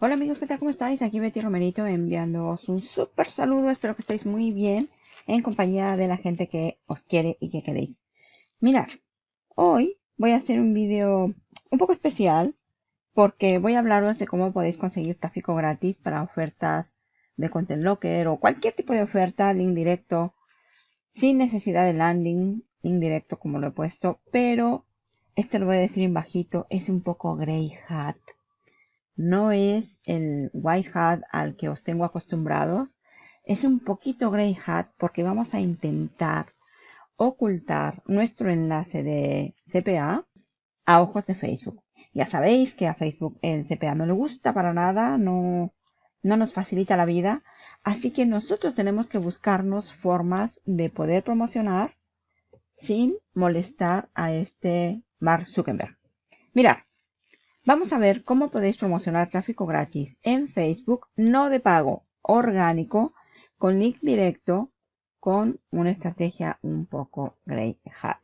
Hola amigos, ¿qué tal? ¿Cómo estáis? Aquí Betty Romerito enviándoos un súper saludo. Espero que estéis muy bien en compañía de la gente que os quiere y que queréis. Mirad, hoy voy a hacer un vídeo un poco especial porque voy a hablaros de cómo podéis conseguir tráfico gratis para ofertas de Content Locker o cualquier tipo de oferta, link directo, sin necesidad de landing, link directo como lo he puesto, pero esto lo voy a decir en bajito, es un poco grey hat no es el white hat al que os tengo acostumbrados. Es un poquito grey hat porque vamos a intentar ocultar nuestro enlace de CPA a ojos de Facebook. Ya sabéis que a Facebook el CPA no le gusta para nada, no, no nos facilita la vida. Así que nosotros tenemos que buscarnos formas de poder promocionar sin molestar a este Mark Zuckerberg. Mirad, Vamos a ver cómo podéis promocionar tráfico gratis en Facebook, no de pago, orgánico, con link directo, con una estrategia un poco grey hat.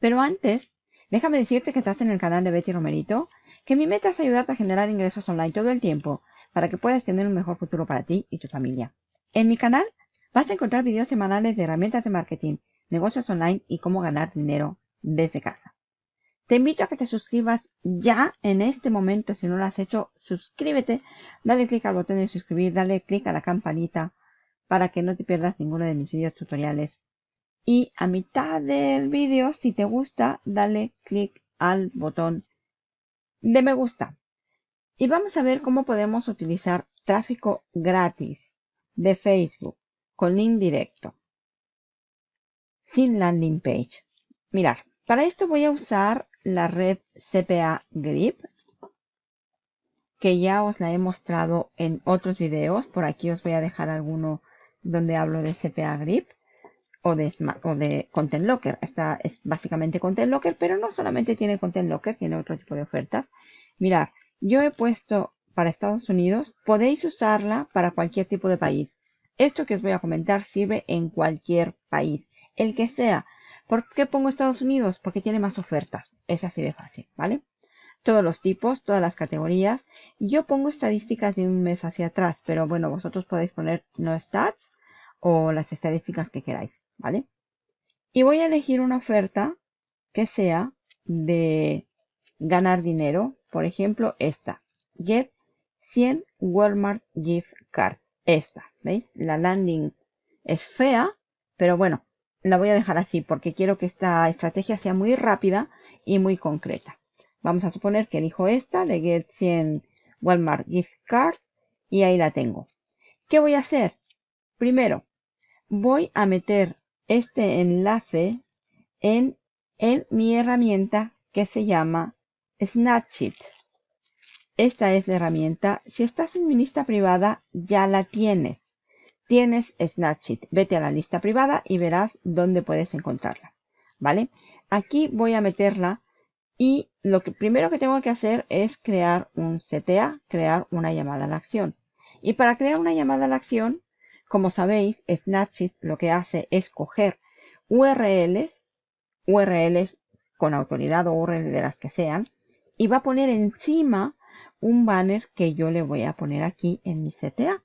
Pero antes, déjame decirte que estás en el canal de Betty Romerito, que mi meta es ayudarte a generar ingresos online todo el tiempo para que puedas tener un mejor futuro para ti y tu familia. En mi canal vas a encontrar videos semanales de herramientas de marketing, negocios online y cómo ganar dinero desde casa. Te invito a que te suscribas ya en este momento. Si no lo has hecho, suscríbete, dale clic al botón de suscribir, dale clic a la campanita para que no te pierdas ninguno de mis vídeos tutoriales. Y a mitad del vídeo, si te gusta, dale clic al botón de me gusta. Y vamos a ver cómo podemos utilizar tráfico gratis de Facebook con link directo sin landing page. Mirar, para esto voy a usar la red CPA Grip, que ya os la he mostrado en otros videos. Por aquí os voy a dejar alguno donde hablo de CPA Grip o de, o de Content Locker. Esta es básicamente Content Locker, pero no solamente tiene Content Locker, tiene otro tipo de ofertas. Mirar, yo he puesto para Estados Unidos, podéis usarla para cualquier tipo de país. Esto que os voy a comentar sirve en cualquier país el que sea. ¿Por qué pongo Estados Unidos? Porque tiene más ofertas. Es así de fácil, ¿vale? Todos los tipos, todas las categorías. Yo pongo estadísticas de un mes hacia atrás, pero bueno, vosotros podéis poner no stats o las estadísticas que queráis, ¿vale? Y voy a elegir una oferta que sea de ganar dinero. Por ejemplo, esta. Get 100 Walmart Gift Card. Esta, ¿veis? La landing es fea, pero bueno, la voy a dejar así porque quiero que esta estrategia sea muy rápida y muy concreta. Vamos a suponer que elijo esta de Get 100 Walmart Gift Card y ahí la tengo. ¿Qué voy a hacer? Primero, voy a meter este enlace en, en mi herramienta que se llama Snapchat. Esta es la herramienta. Si estás en mi lista privada, ya la tienes tienes Snapchat. Vete a la lista privada y verás dónde puedes encontrarla. ¿Vale? Aquí voy a meterla y lo primero que tengo que hacer es crear un CTA, crear una llamada a la acción. Y para crear una llamada a la acción, como sabéis, Snapchat lo que hace es coger URLs, URLs con autoridad o URLs de las que sean, y va a poner encima un banner que yo le voy a poner aquí en mi CTA.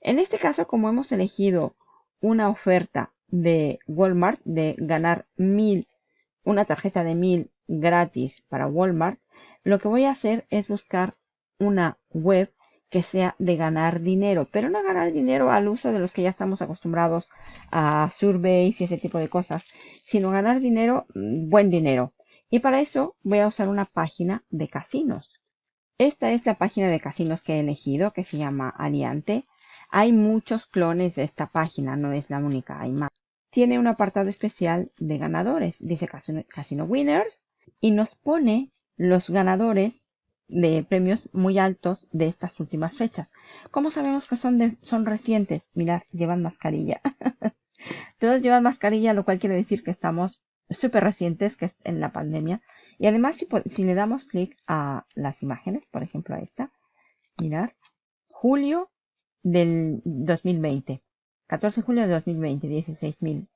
En este caso, como hemos elegido una oferta de Walmart de ganar mil, una tarjeta de mil gratis para Walmart, lo que voy a hacer es buscar una web que sea de ganar dinero, pero no ganar dinero al uso de los que ya estamos acostumbrados a surveys y ese tipo de cosas, sino ganar dinero, mm, buen dinero. Y para eso voy a usar una página de casinos. Esta es la página de casinos que he elegido, que se llama Aliante. Hay muchos clones de esta página, no es la única, hay más. Tiene un apartado especial de ganadores, dice Casino, Winners, y nos pone los ganadores de premios muy altos de estas últimas fechas. ¿Cómo sabemos que son, son recientes? Mirad, llevan mascarilla. Todos llevan mascarilla, lo cual quiere decir que estamos súper recientes, que es en la pandemia. Y además, si, le damos clic a las imágenes, por ejemplo a esta, mirar, julio del 2020. 14 de julio de 2020, 16 mil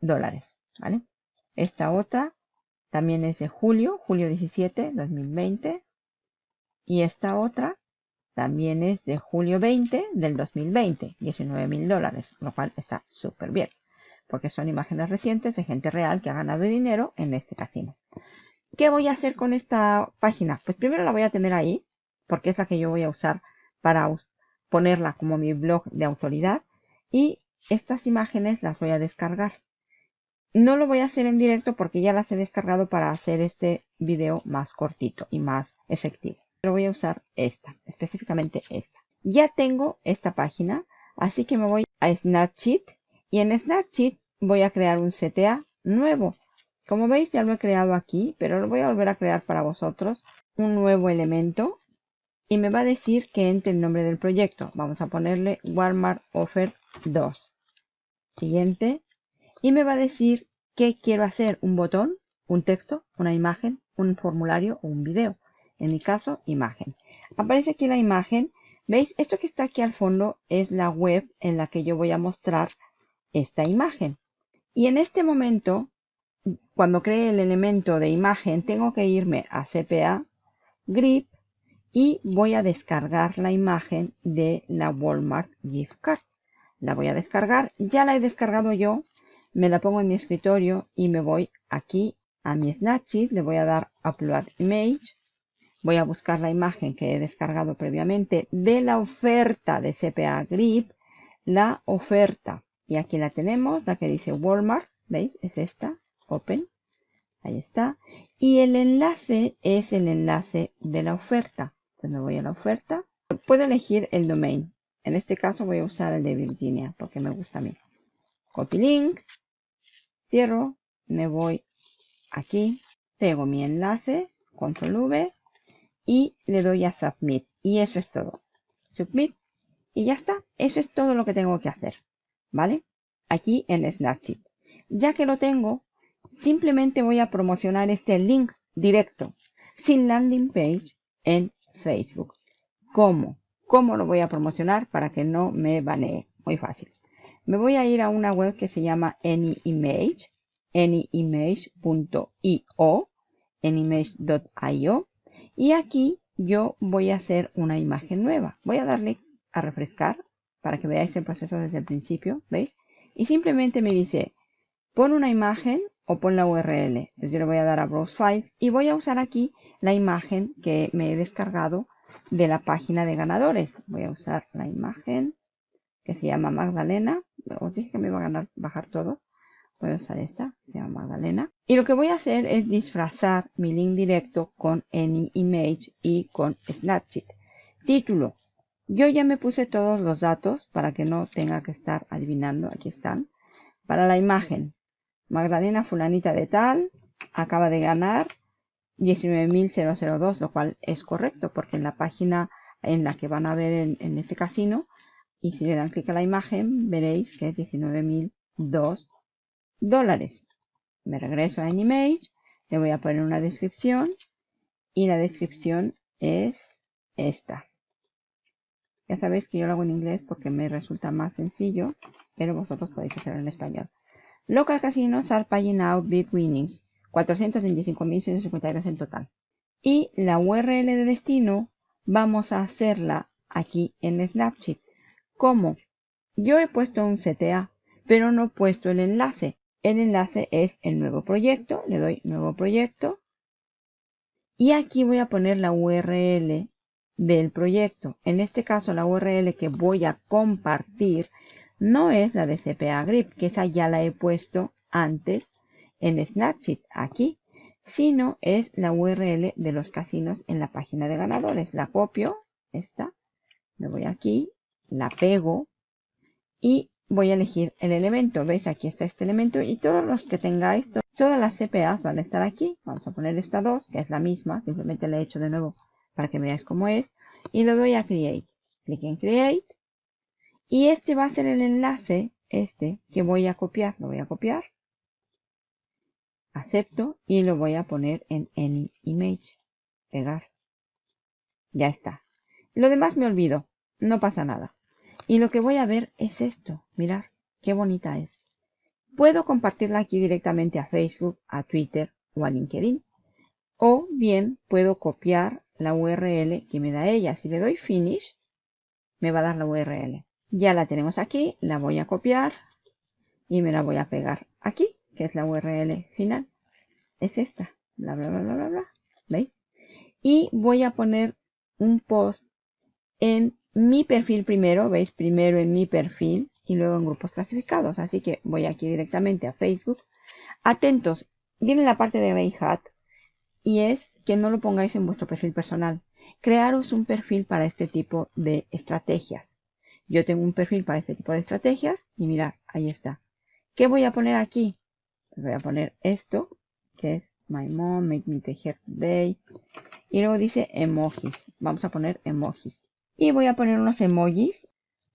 dólares. ¿Vale? Esta otra, también es de julio, julio 17, 2020. Y esta otra también es de julio 20 del 2020, 19 mil dólares, lo cual está súper bien, porque son imágenes recientes de gente real que ha ganado dinero en este casino. ¿Qué voy a hacer con esta página? Pues primero la voy a tener ahí, porque es la que yo voy a usar para ponerla como mi blog de autoridad. Y estas imágenes las voy a descargar. No lo voy a hacer en directo porque ya las he descargado para hacer este video más cortito y más efectivo. Pero voy a usar esta, específicamente esta. Ya tengo esta página, así que me voy a Snapchat y en Snapchat voy a crear un CTA nuevo. Como veis ya lo he creado aquí, pero lo voy a volver a crear para vosotros. Un nuevo elemento y me va a decir que entre el nombre del proyecto. Vamos a ponerle Walmart Offer 2. Siguiente. Y me va a decir qué quiero hacer. Un botón, un texto, una imagen, un formulario o un video. En mi caso, imagen. Aparece aquí la imagen. ¿Veis? Esto que está aquí al fondo es la web en la que yo voy a mostrar esta imagen. Y en este momento, cuando cree el elemento de imagen, tengo que irme a CPA, Grip, y voy a descargar la imagen de la Walmart Gift Card. La voy a descargar, ya la he descargado yo, me la pongo en mi escritorio y me voy aquí a mi Snapchat, le voy a dar Upload Image, voy a buscar la imagen que he descargado previamente de la oferta de CPA Grip, la oferta, y aquí la tenemos, la que dice Walmart, ¿veis? Es esta, Open, ahí está, y el enlace es el enlace de la oferta me voy a la oferta. Puedo elegir el domain. En este caso voy a usar el de Virginia porque me gusta a mí. Copy link. Cierro. Me voy aquí. Pego mi enlace. Control V. Y le doy a Submit. Y eso es todo. Submit. Y ya está. Eso es todo lo que tengo que hacer. ¿Vale? Aquí en Snapchat. Ya que lo tengo, simplemente voy a promocionar este link directo, sin landing page, en Facebook. ¿Cómo? ¿Cómo lo voy a promocionar para que no me banee? Muy fácil. Me voy a ir a una web que se llama AnyImage, anyimage.io, anyimage.io, y aquí yo voy a hacer una imagen nueva. Voy a darle a refrescar para que veáis el proceso desde el principio, ¿veis? Y simplemente me dice, pon una imagen o pon la URL. Entonces yo le voy a dar a Browse File y voy a usar aquí la imagen que me he descargado de la página de ganadores. Voy a usar la imagen que se llama Magdalena. Os dije que me iba a ganar, bajar todo. Voy a usar esta, se llama Magdalena. Y lo que voy a hacer es disfrazar mi link directo con AnyImage y con Snapchat. Título. Yo ya me puse todos los datos para que no tenga que estar adivinando. Aquí están. Para la imagen. Magdalena fulanita de tal. Acaba de ganar 19.002, lo cual es correcto porque en la página en la que van a ver en, este casino, y si le dan clic a la imagen, veréis que es 19.002 dólares. Me regreso a Animage, le voy a poner una descripción y la descripción es esta. Ya sabéis que yo lo hago en inglés porque me resulta más sencillo, pero vosotros podéis hacerlo en español. Local casinos are paying out big winnings 425.153 en total. Y la URL de destino vamos a hacerla aquí en Snapchat. ¿Cómo? Yo he puesto un CTA, pero no he puesto el enlace. El enlace es el nuevo proyecto. Le doy nuevo proyecto. Y aquí voy a poner la URL del proyecto. En este caso, la URL que voy a compartir no es la de CPA Grip, que esa ya la he puesto antes en Snapchat aquí, sino es la URL de los casinos en la página de ganadores. La copio, esta, me voy aquí, la pego y voy a elegir el elemento. ¿Veis? Aquí está este elemento y todos los que tengáis, todas las CPAs van a estar aquí. Vamos a poner esta 2, que es la misma, simplemente la he hecho de nuevo para que veáis cómo es. Y le doy a Create. Clic en Create. Y este va a ser el enlace, este, que voy a copiar. Lo voy a copiar acepto y lo voy a poner en Any Image. Pegar. Ya está. Lo demás me olvido. No pasa nada. Y lo que voy a ver es esto. Mirar qué bonita es. Puedo compartirla aquí directamente a Facebook, a Twitter o a LinkedIn. O bien puedo copiar la URL que me da ella. Si le doy Finish, me va a dar la URL. Ya la tenemos aquí, la voy a copiar y me la voy a pegar aquí, que es la URL final. Es esta, bla, bla, bla, bla, bla, bla. ¿Veis? Y voy a poner un post en mi perfil primero, ¿veis? Primero en mi perfil y luego en grupos clasificados. Así que voy aquí directamente a Facebook. Atentos, viene la parte de Grey Hat y es que no lo pongáis en vuestro perfil personal. Crearos un perfil para este tipo de estrategias. Yo tengo un perfil para este tipo de estrategias y mirad, ahí está. ¿Qué voy a poner aquí? Voy a poner esto, que es My Mom, Make Me Tejer Today. Y luego dice emojis. Vamos a poner emojis. Y voy a poner unos emojis.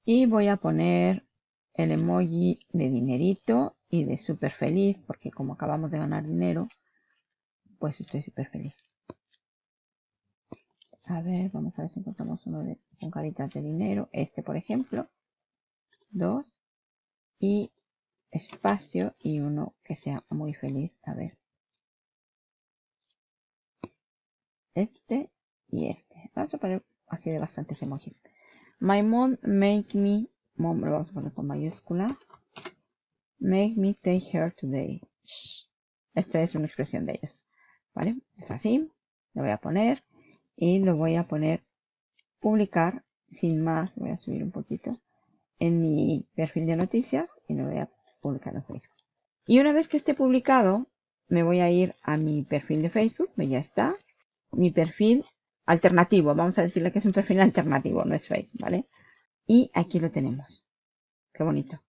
Y voy a poner el emoji de dinerito y de súper feliz, porque como acabamos de ganar dinero, pues estoy súper feliz. A ver, vamos a ver si encontramos uno de, con caritas de dinero. Este, por ejemplo. Dos. Y espacio y uno que sea muy feliz. A ver. Este y este. Vamos a poner así de bastantes emojis. My mom make me, mom lo vamos a poner con mayúscula. Make me take her today. Esto es una expresión de ellos. ¿Vale? Es así. Lo voy a poner y lo voy a poner publicar sin más. Voy a subir un poquito en mi perfil de noticias y lo voy a publicar en Facebook. Y una vez que esté publicado, me voy a ir a mi perfil de Facebook, ya está. Mi perfil alternativo, vamos a decirle que es un perfil alternativo, no es fake, ¿vale? Y aquí lo tenemos. Qué bonito.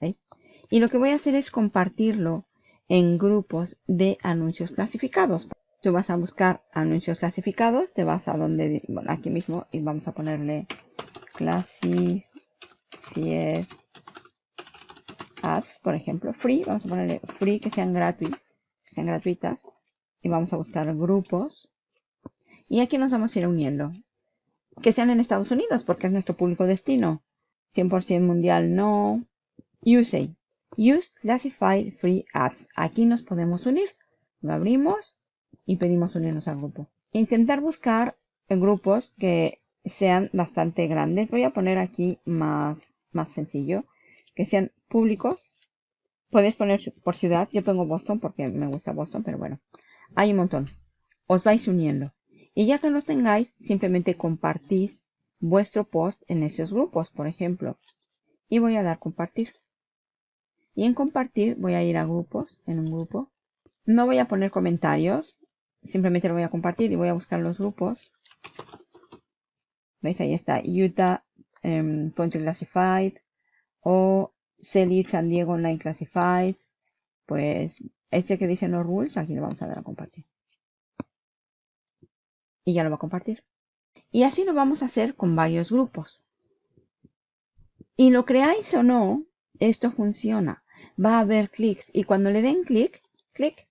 ¿Veis? Y lo que voy a hacer es compartirlo en grupos de anuncios clasificados. Tú vas a buscar anuncios clasificados, te vas a donde, aquí mismo y vamos a ponerle classified ads, por ejemplo, free, vamos a ponerle free que sean gratuitas, que sean gratuitas y vamos a buscar grupos y aquí nos vamos a ir uniendo. Que sean en Estados Unidos porque es nuestro público destino. 100% mundial no. Use. Use Classified Free Ads. Aquí nos podemos unir. Lo abrimos y pedimos unirnos al grupo. Intentar buscar grupos que sean bastante grandes. Voy a poner aquí más, más sencillo. Que sean públicos. Podéis poner por ciudad. Yo pongo Boston porque me gusta Boston, pero bueno. Hay un montón. Os vais uniendo. Y ya que los tengáis, simplemente compartís vuestro post en esos grupos, por ejemplo. Y voy a dar compartir. Y en compartir voy a ir a grupos, en un grupo. No voy a poner comentarios, simplemente lo voy a compartir y voy a buscar los grupos. ¿Veis? Ahí está Utah um, Country Classified o Celit San Diego Online Classifieds. Pues ese que dice no rules, aquí lo vamos a dar a compartir y ya lo va a compartir. Y así lo vamos a hacer con varios grupos. Y lo creáis o no, esto funciona. Va a haber clics y cuando le den clic, clic,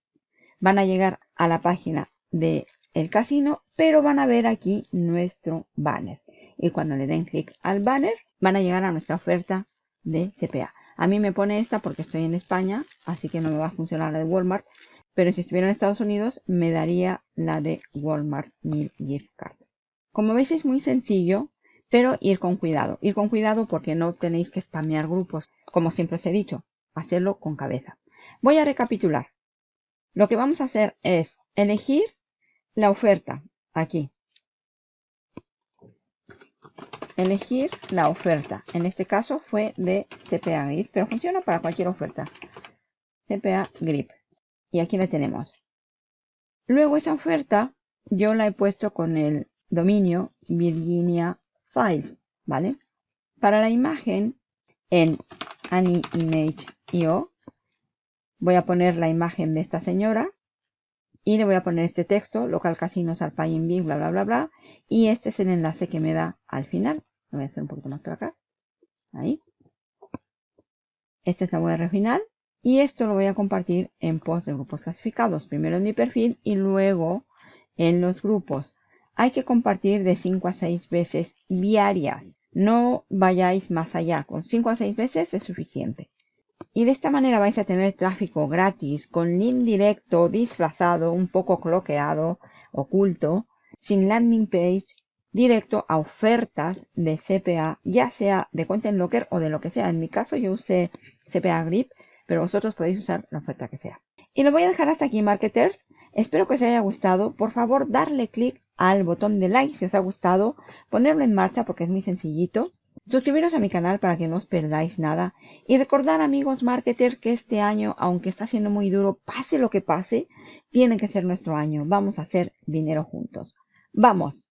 van a llegar a la página del el casino, pero van a ver aquí nuestro banner. Y cuando le den clic al banner, van a llegar a nuestra oferta de CPA. A mí me pone esta porque estoy en España, así que no me va a funcionar la de Walmart, pero si estuviera en Estados Unidos me daría la de Walmart 1000 Gift Card. Como veis es muy sencillo, pero ir con cuidado. Ir con cuidado porque no tenéis que spamear grupos, como siempre os he dicho. Hacerlo con cabeza. Voy a recapitular. Lo que vamos a hacer es elegir la oferta. Aquí. Elegir la oferta. En este caso fue de CPA Grip, pero funciona para cualquier oferta. CPA Grip. Y aquí la tenemos. Luego esa oferta yo la he puesto con el dominio Virginia Files, ¿vale? Para la imagen en AnyImage.io voy a poner la imagen de esta señora y le voy a poner este texto, local casinos al big, bla, bla, bla, bla. Y este es el enlace que me da al final. Voy a hacer un poquito más por acá. Ahí. Esta es la URL final. Y esto lo voy a compartir en post de grupos clasificados. Primero en mi perfil y luego en los grupos. Hay que compartir de 5 a 6 veces diarias. No vayáis más allá. Con 5 a 6 veces es suficiente. Y de esta manera vais a tener tráfico gratis, con link directo, disfrazado, un poco cloqueado, oculto, sin landing page, directo a ofertas de CPA, ya sea de Content Locker o de lo que sea. En mi caso yo usé CPA Grip, pero vosotros podéis usar la oferta que sea. Y lo voy a dejar hasta aquí, marketers. Espero que os haya gustado. Por favor, darle clic al botón de like si os ha gustado, ponerlo en marcha porque es muy sencillito. Suscribiros a mi canal para que no os perdáis nada. Y recordar amigos marketers que este año, aunque está siendo muy duro, pase lo que pase, tiene que ser nuestro año. Vamos a hacer dinero juntos. ¡Vamos!